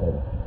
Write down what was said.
کرے